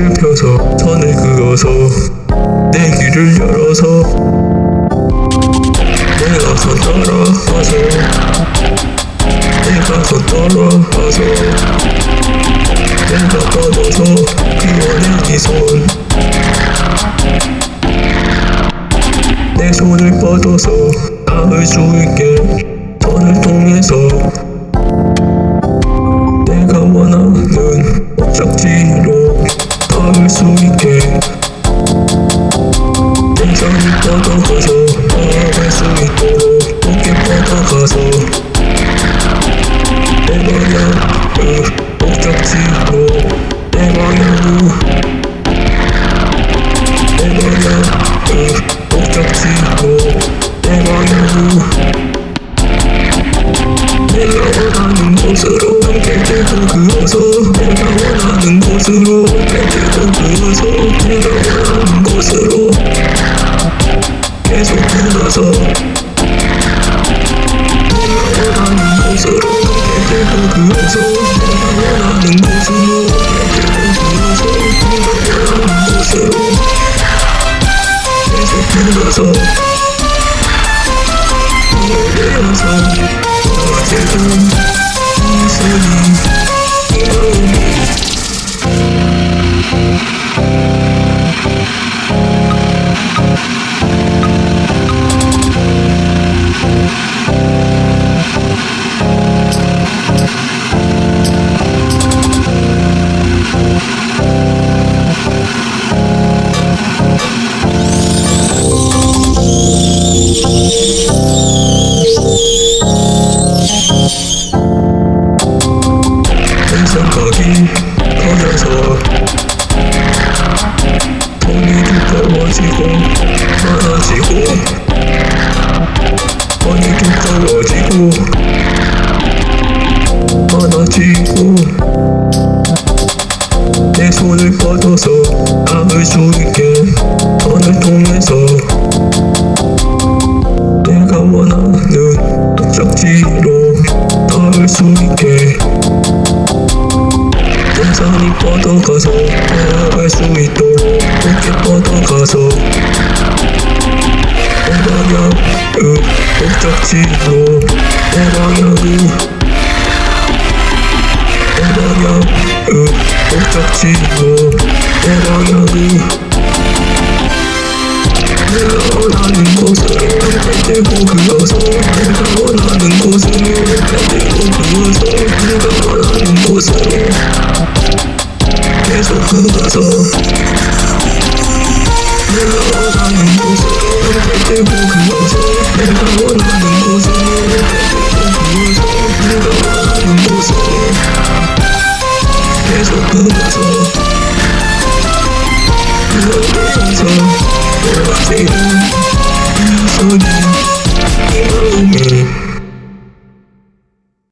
불씨를 펴서 선을 그어서 내 길을 열어서 내가 선 따라가서 내가 선 따라가서 내가 뻗어서 그원의 이손. 내 손을 뻗어서 닿을 수 있게 선을 통해서 원하는 곳으로 들고 그어서 내가 원하는 곳으로 들고 그어서 내가 원하는 곳으로 계속 들어서 내가 원하는 곳으로 들고 그어서 내가 원하는 곳으로 들고 그어서 내가 원하는 곳으로 계속 들어서 내려서 어제 두꺼워지고 많아지고 돈이 두꺼워지고 많아지고 내 손을 뻗어서 닿을 수 있게 선을 통해서 내가 원하는 목적지로 닿을 수 있게 동산이 뻗어가서 나아갈 수 있도록 뻗어가서 내 방향을 목적지로 내 방향을 내 방향을 목적지로 내 방향을 내가 원하는 함께 들고 그어서 내가 원하는 함께 들고 그어서 내가 원하는 곳으로 계속 그어서 곳으로 함께 들고